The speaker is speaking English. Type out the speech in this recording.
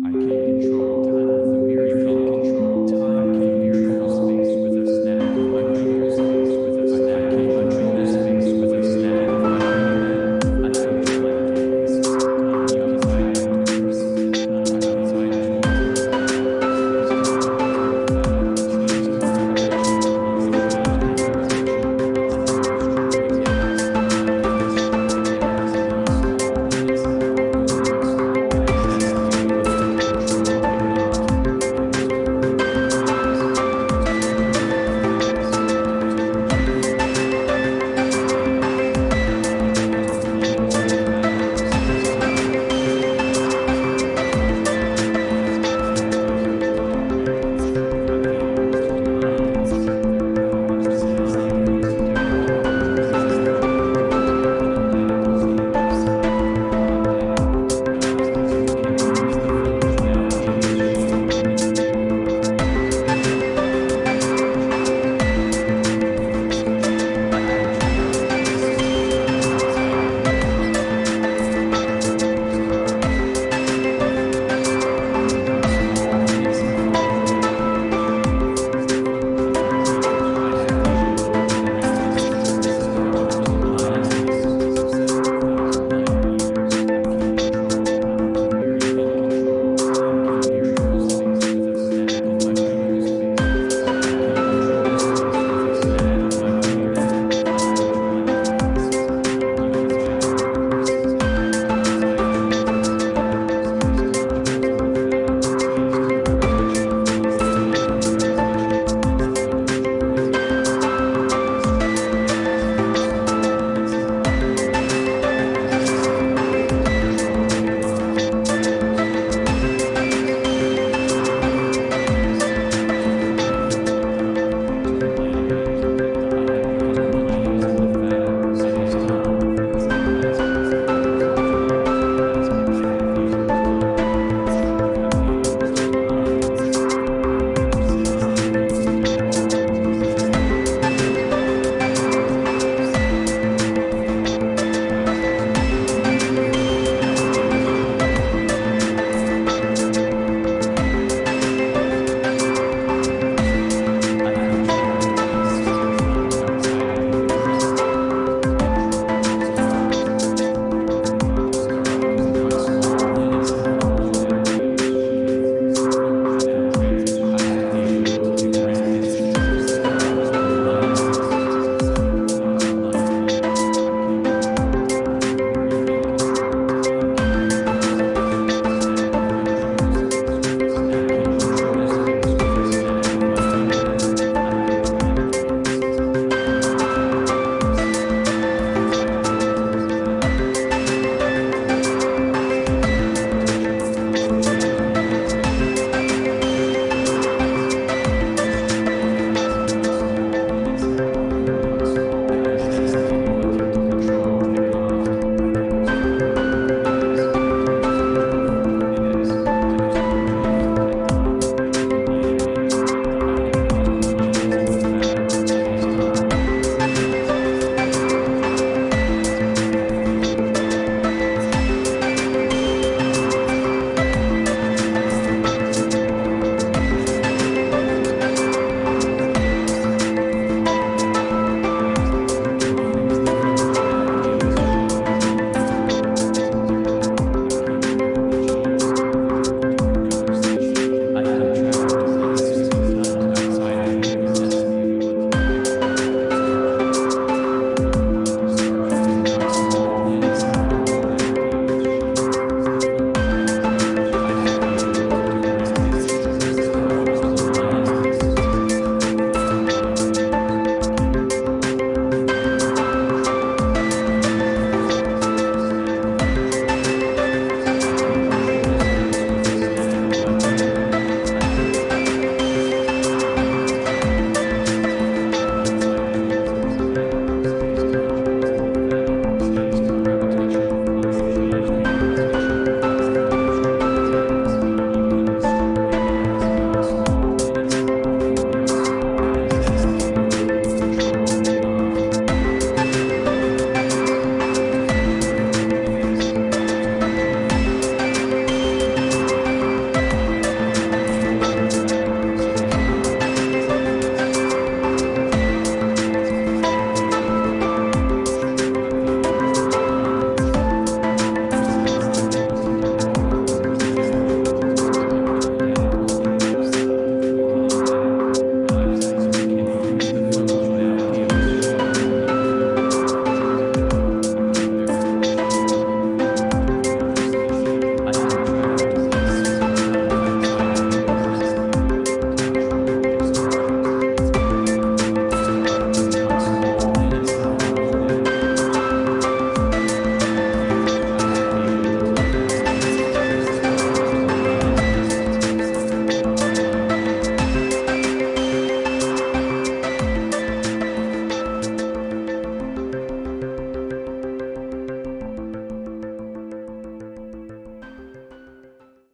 I can't control. Time is a miracle control.